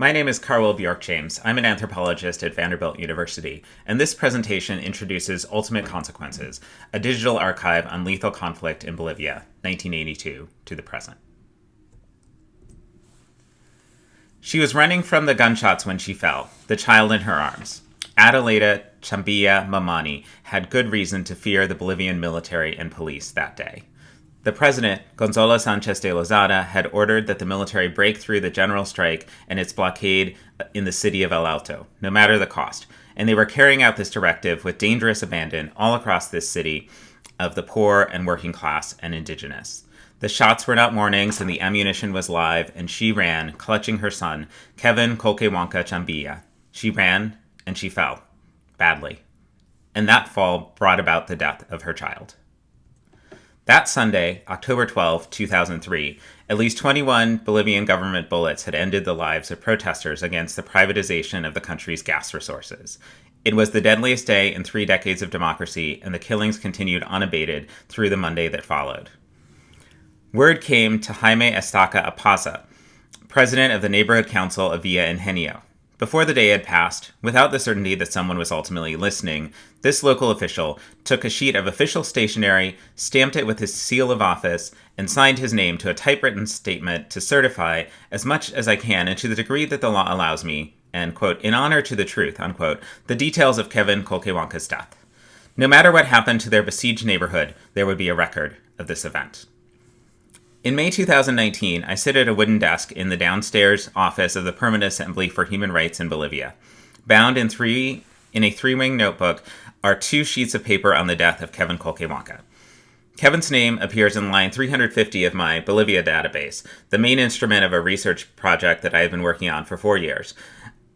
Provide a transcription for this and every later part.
My name is Carwil Bjork James. I'm an anthropologist at Vanderbilt University, and this presentation introduces Ultimate Consequences, a digital archive on lethal conflict in Bolivia, 1982 to the present. She was running from the gunshots when she fell, the child in her arms. Adelaida Chambilla Mamani had good reason to fear the Bolivian military and police that day. The president, Gonzalo Sanchez de Lozada, had ordered that the military break through the general strike and its blockade in the city of El Alto, no matter the cost. And they were carrying out this directive with dangerous abandon all across this city of the poor and working class and indigenous. The shots were not warnings and the ammunition was live, and she ran, clutching her son, Kevin Colquehuanca Chambilla. She ran and she fell, badly. And that fall brought about the death of her child. That Sunday, October 12, 2003, at least 21 Bolivian government bullets had ended the lives of protesters against the privatization of the country's gas resources. It was the deadliest day in three decades of democracy, and the killings continued unabated through the Monday that followed. Word came to Jaime Estaca Apaza, president of the neighborhood council of Villa Ingenio. Before the day had passed, without the certainty that someone was ultimately listening, this local official took a sheet of official stationery, stamped it with his seal of office, and signed his name to a typewritten statement to certify, as much as I can and to the degree that the law allows me, and, quote, in honor to the truth, unquote, the details of Kevin Colquehuanca's death. No matter what happened to their besieged neighborhood, there would be a record of this event. In May 2019, I sit at a wooden desk in the downstairs office of the Permanent Assembly for Human Rights in Bolivia. Bound in three in a three-wing notebook are two sheets of paper on the death of Kevin Colquehuanca. Kevin's name appears in line 350 of my Bolivia database, the main instrument of a research project that I have been working on for four years,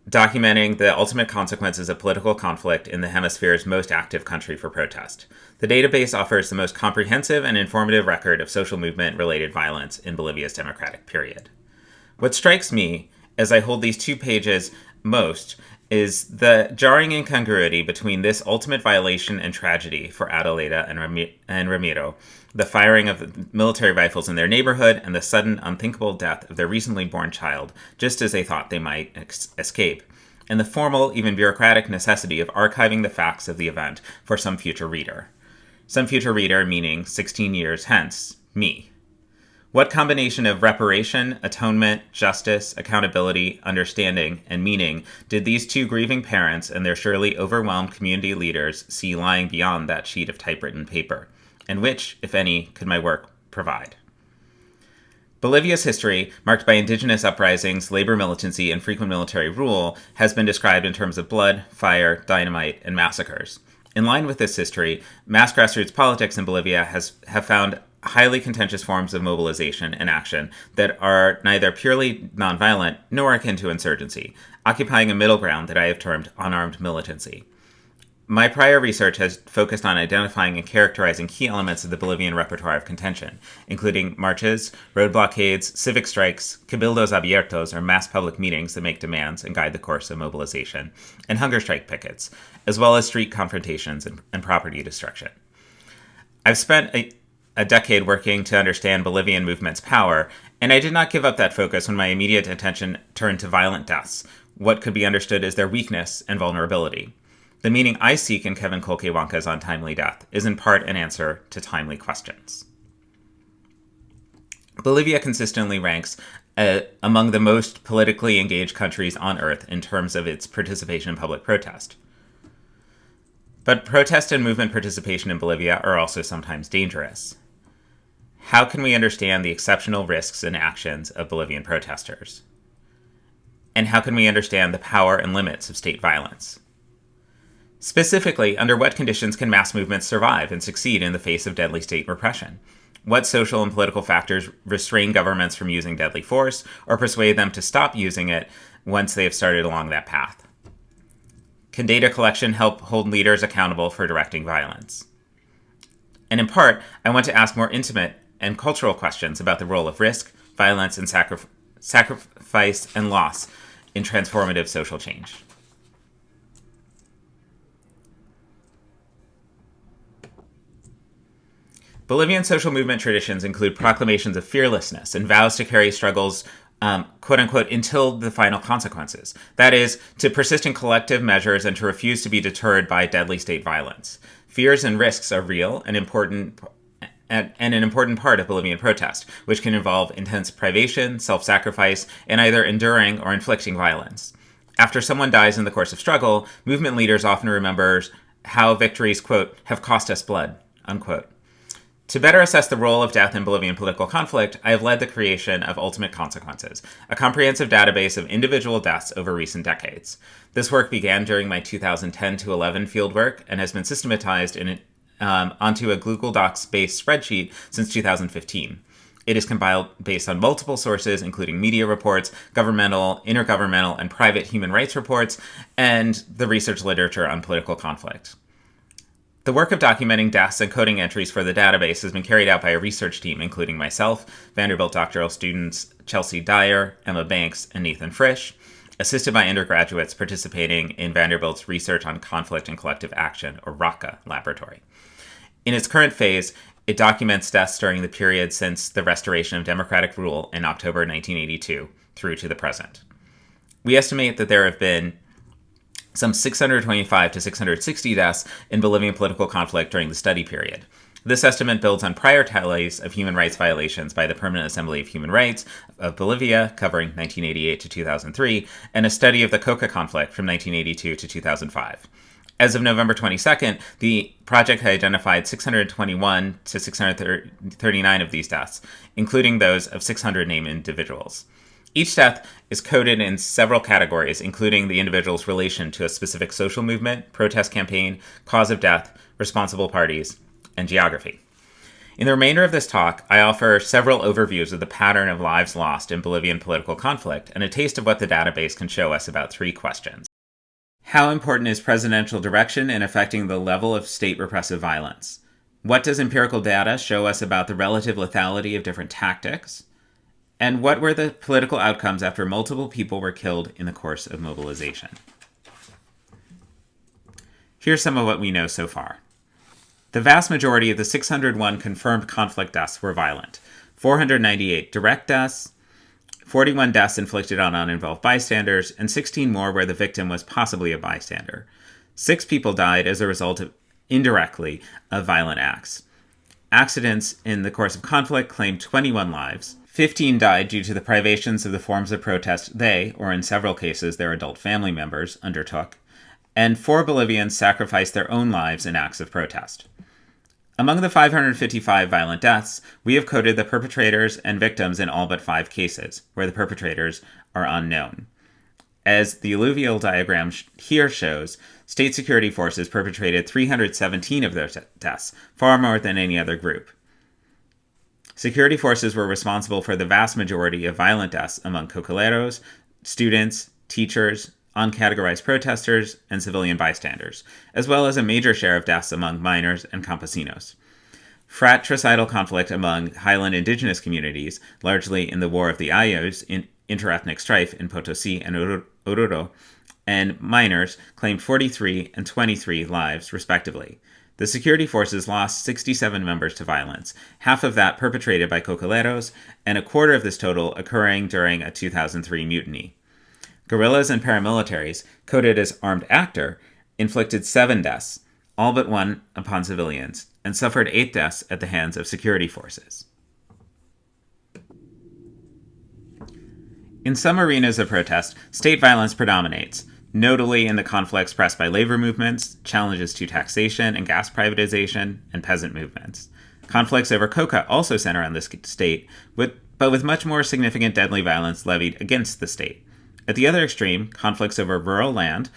documenting the ultimate consequences of political conflict in the hemisphere's most active country for protest. The database offers the most comprehensive and informative record of social movement related violence in Bolivia's democratic period. What strikes me as I hold these two pages most is the jarring incongruity between this ultimate violation and tragedy for Adelaida and, Ram- and Ramiro, the firing of military rifles in their neighborhood, and the sudden, unthinkable death of their recently born child, just as they thought they might ex- escape, and the formal, even bureaucratic necessity of archiving the facts of the event for some future reader. Some future reader meaning 16 years hence, me. What combination of reparation, atonement, justice, accountability, understanding, and meaning did these two grieving parents and their surely overwhelmed community leaders see lying beyond that sheet of typewritten paper? And which, if any, could my work provide? Bolivia's history, marked by indigenous uprisings, labor militancy, and frequent military rule, has been described in terms of blood, fire, dynamite, and massacres. In line with this history, mass grassroots politics in Bolivia has have found highly contentious forms of mobilization and action that are neither purely nonviolent nor akin to insurgency, occupying a middle ground that I have termed unarmed militancy. My prior research has focused on identifying and characterizing key elements of the Bolivian repertoire of contention, including marches, road blockades, civic strikes, cabildos abiertos, or mass public meetings that make demands and guide the course of mobilization, and hunger strike pickets, as well as street confrontations and, and property destruction. I've spent a, a decade working to understand Bolivian movement's power, and I did not give up that focus when my immediate attention turned to violent deaths, what could be understood as their weakness and vulnerability. The meaning I seek in Kevin Colquehuanca's untimely death is in part an answer to timely questions. Bolivia consistently ranks uh, among the most politically engaged countries on earth in terms of its participation in public protest. But protest and movement participation in Bolivia are also sometimes dangerous. How can we understand the exceptional risks and actions of Bolivian protesters? And how can we understand the power and limits of state violence? Specifically, under what conditions can mass movements survive and succeed in the face of deadly state repression? What social and political factors restrain governments from using deadly force or persuade them to stop using it once they have started along that path? Can data collection help hold leaders accountable for directing violence? And in part, I want to ask more intimate and cultural questions about the role of risk, violence, and sacri- sacrifice and loss in transformative social change. Bolivian social movement traditions include proclamations of fearlessness and vows to carry struggles um, quote unquote, until the final consequences. That is, to persist in collective measures and to refuse to be deterred by deadly state violence. Fears and risks are real and important. And an important part of Bolivian protest, which can involve intense privation, self sacrifice, and either enduring or inflicting violence. After someone dies in the course of struggle, movement leaders often remember how victories, quote, have cost us blood, unquote. To better assess the role of death in Bolivian political conflict, I have led the creation of Ultimate Consequences, a comprehensive database of individual deaths over recent decades. This work began during my 2010 to 11 fieldwork and has been systematized in, um, onto a Google Docs based spreadsheet since 2015. It is compiled based on multiple sources, including media reports, governmental, intergovernmental, and private human rights reports, and the research literature on political conflict. The work of documenting deaths and coding entries for the database has been carried out by a research team, including myself, Vanderbilt doctoral students Chelsea Dyer, Emma Banks, and Nathan Frisch, assisted by undergraduates participating in Vanderbilt's Research on Conflict and Collective Action, or RACA, laboratory. In its current phase, it documents deaths during the period since the restoration of democratic rule in October 1982 through to the present. We estimate that there have been some 625 to 660 deaths in Bolivian political conflict during the study period. This estimate builds on prior tallies of human rights violations by the Permanent Assembly of Human Rights of Bolivia, covering 1988 to 2003, and a study of the Coca conflict from 1982 to 2005. As of November 22nd, the project had identified 621 to 639 of these deaths, including those of 600 named individuals. Each death is coded in several categories, including the individual's relation to a specific social movement, protest campaign, cause of death, responsible parties, and geography. In the remainder of this talk, I offer several overviews of the pattern of lives lost in Bolivian political conflict and a taste of what the database can show us about three questions. How important is presidential direction in affecting the level of state repressive violence? What does empirical data show us about the relative lethality of different tactics? And what were the political outcomes after multiple people were killed in the course of mobilization? Here's some of what we know so far. The vast majority of the 601 confirmed conflict deaths were violent 498 direct deaths, 41 deaths inflicted on uninvolved bystanders, and 16 more where the victim was possibly a bystander. Six people died as a result of indirectly of violent acts. Accidents in the course of conflict claimed 21 lives, 15 died due to the privations of the forms of protest they, or in several cases their adult family members, undertook, and four Bolivians sacrificed their own lives in acts of protest. Among the 555 violent deaths, we have coded the perpetrators and victims in all but five cases, where the perpetrators are unknown. As the alluvial diagram here shows, state security forces perpetrated 317 of their deaths, far more than any other group. Security forces were responsible for the vast majority of violent deaths among cocaleros, students, teachers, uncategorized protesters, and civilian bystanders, as well as a major share of deaths among miners and campesinos. Fratricidal conflict among highland indigenous communities, largely in the War of the Ayllus, in interethnic strife in Potosi and Oruro, and miners claimed 43 and 23 lives, respectively. The security forces lost 67 members to violence, half of that perpetrated by cocaleros, and a quarter of this total occurring during a 2003 mutiny. Guerrillas and paramilitaries, coded as armed actor, inflicted seven deaths, all but one upon civilians, and suffered eight deaths at the hands of security forces. In some arenas of protest, state violence predominates, notably in the conflicts pressed by labor movements, challenges to taxation and gas privatization, and peasant movements. Conflicts over coca also center on this state, with, but with much more significant deadly violence levied against the state. At the other extreme, conflicts over rural land,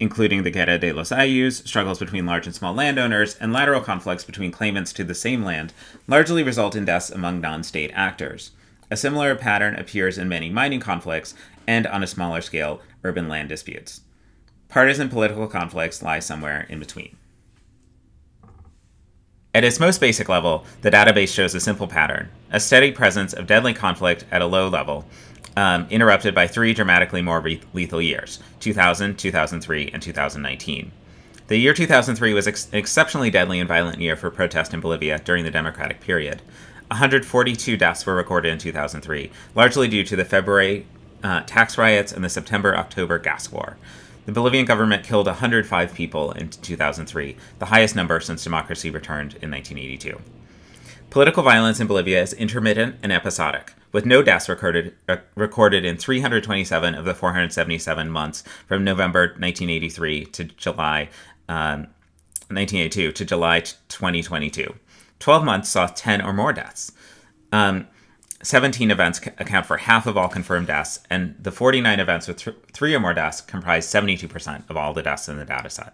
including the Guerra de los Ayllus, struggles between large and small landowners, and lateral conflicts between claimants to the same land, largely result in deaths among non state actors. A similar pattern appears in many mining conflicts and, on a smaller scale, urban land disputes. Partisan political conflicts lie somewhere in between. At its most basic level, the database shows a simple pattern a steady presence of deadly conflict at a low level, um, interrupted by three dramatically more re- lethal years 2000, 2003, and 2019. The year 2003 was ex- an exceptionally deadly and violent year for protest in Bolivia during the democratic period. 142 deaths were recorded in 2003, largely due to the February uh, tax riots and the September October gas war. The Bolivian government killed 105 people in 2003, the highest number since democracy returned in 1982. Political violence in Bolivia is intermittent and episodic, with no deaths recorded, uh, recorded in 327 of the 477 months from November 1983 to July um, 1982 to July 2022. 12 months saw 10 or more deaths. Um, 17 events account for half of all confirmed deaths, and the 49 events with th- three or more deaths comprise 72% of all the deaths in the dataset.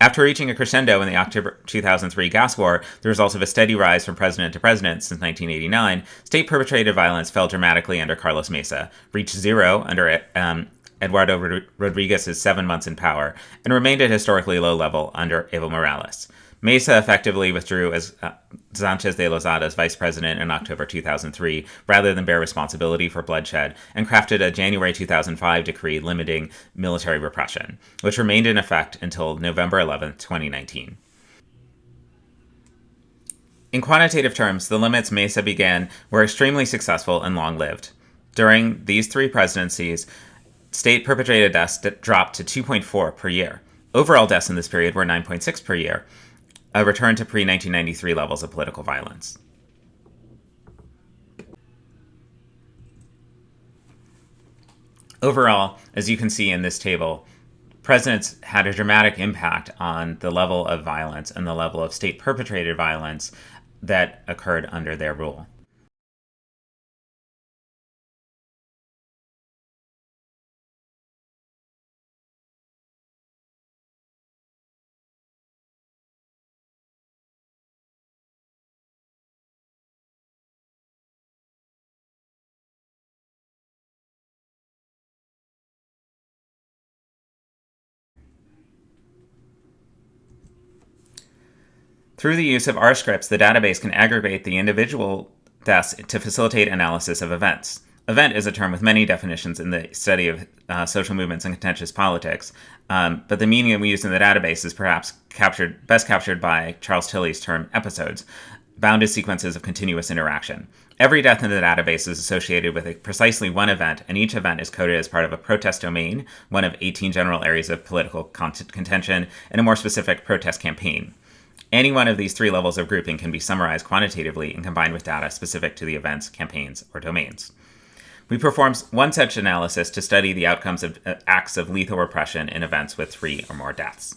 After reaching a crescendo in the October 2003 gas war, the result of a steady rise from president to president since 1989, state perpetrated violence fell dramatically under Carlos Mesa, reached zero under um, Eduardo Rodriguez's seven months in power, and remained at historically low level under Evo Morales. Mesa effectively withdrew as uh, Sanchez de Lozada's vice president in October 2003 rather than bear responsibility for bloodshed and crafted a January 2005 decree limiting military repression, which remained in effect until November 11, 2019. In quantitative terms, the limits Mesa began were extremely successful and long lived. During these three presidencies, state perpetrated deaths dropped to 2.4 per year. Overall deaths in this period were 9.6 per year, a return to pre 1993 levels of political violence. Overall, as you can see in this table, presidents had a dramatic impact on the level of violence and the level of state perpetrated violence that occurred under their rule. Through the use of R scripts, the database can aggregate the individual deaths to facilitate analysis of events. Event is a term with many definitions in the study of uh, social movements and contentious politics, um, but the meaning we use in the database is perhaps captured best captured by Charles Tilly's term episodes, bounded sequences of continuous interaction. Every death in the database is associated with precisely one event, and each event is coded as part of a protest domain, one of 18 general areas of political contention, and a more specific protest campaign. Any one of these three levels of grouping can be summarized quantitatively and combined with data specific to the events, campaigns, or domains. We performed one such analysis to study the outcomes of uh, acts of lethal repression in events with three or more deaths.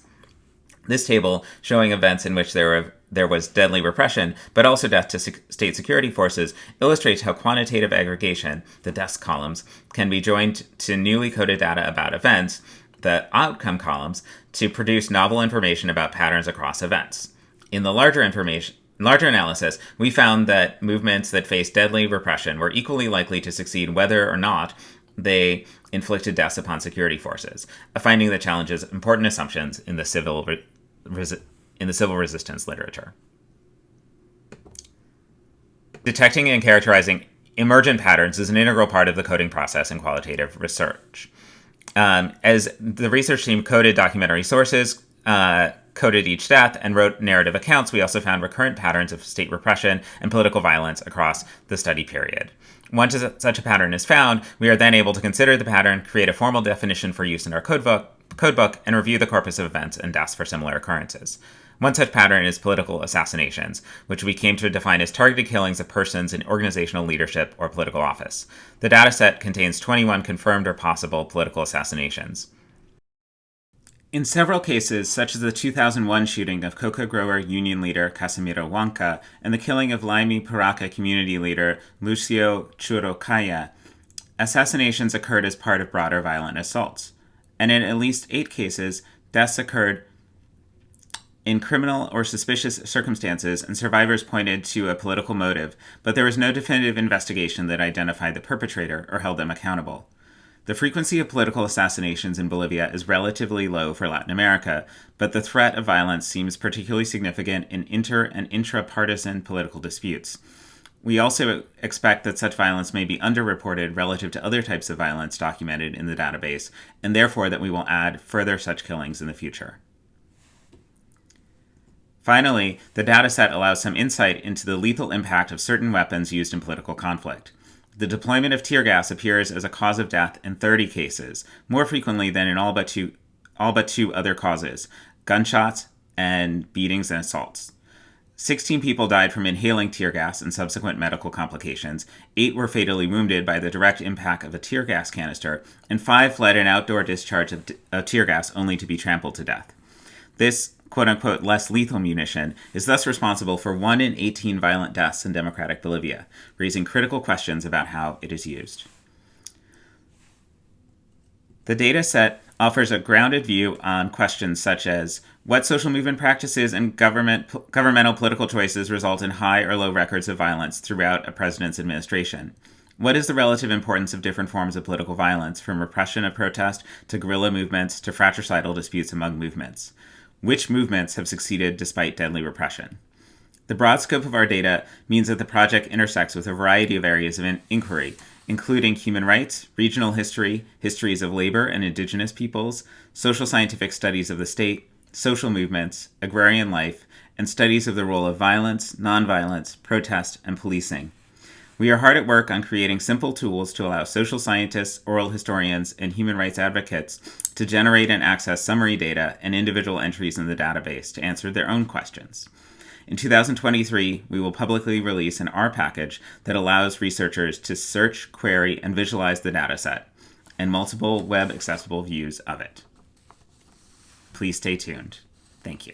This table, showing events in which there, were, there was deadly repression, but also death to state security forces, illustrates how quantitative aggregation, the deaths columns, can be joined to newly coded data about events, the outcome columns, to produce novel information about patterns across events. In the larger information, larger analysis, we found that movements that faced deadly repression were equally likely to succeed whether or not they inflicted deaths upon security forces, a finding that challenges important assumptions in the civil re- resi- in the civil resistance literature. Detecting and characterizing emergent patterns is an integral part of the coding process in qualitative research. Um, as the research team coded documentary sources, uh, coded each death, and wrote narrative accounts, we also found recurrent patterns of state repression and political violence across the study period. Once such a pattern is found, we are then able to consider the pattern, create a formal definition for use in our codebook, codebook and review the corpus of events and deaths for similar occurrences. One such pattern is political assassinations, which we came to define as targeted killings of persons in organizational leadership or political office. The dataset contains 21 confirmed or possible political assassinations. In several cases, such as the 2001 shooting of coca grower union leader Casimiro Huanca and the killing of Laimi Puraka community leader Lucio Churrocalle, assassinations occurred as part of broader violent assaults. And in at least eight cases, deaths occurred in criminal or suspicious circumstances, and survivors pointed to a political motive, but there was no definitive investigation that identified the perpetrator or held them accountable. The frequency of political assassinations in Bolivia is relatively low for Latin America, but the threat of violence seems particularly significant in inter and intra partisan political disputes. We also expect that such violence may be underreported relative to other types of violence documented in the database, and therefore that we will add further such killings in the future. Finally, the dataset allows some insight into the lethal impact of certain weapons used in political conflict. The deployment of tear gas appears as a cause of death in 30 cases, more frequently than in all but two, all but two other causes gunshots and beatings and assaults. 16 people died from inhaling tear gas and subsequent medical complications. Eight were fatally wounded by the direct impact of a tear gas canister, and five fled an outdoor discharge of, of tear gas only to be trampled to death. This quote unquote less lethal munition is thus responsible for 1 in 18 violent deaths in democratic Bolivia, raising critical questions about how it is used. The data set offers a grounded view on questions such as what social movement practices and government governmental political choices result in high or low records of violence throughout a president's administration. What is the relative importance of different forms of political violence, from repression of protest to guerrilla movements to fratricidal disputes among movements? Which movements have succeeded despite deadly repression? The broad scope of our data means that the project intersects with a variety of areas of in- inquiry, including human rights, regional history, histories of labor and indigenous peoples, social scientific studies of the state, social movements, agrarian life, and studies of the role of violence, nonviolence, protest, and policing. We are hard at work on creating simple tools to allow social scientists, oral historians, and human rights advocates to generate and access summary data and individual entries in the database to answer their own questions. In 2023, we will publicly release an R package that allows researchers to search, query, and visualize the dataset, and multiple web accessible views of it. Please stay tuned. Thank you.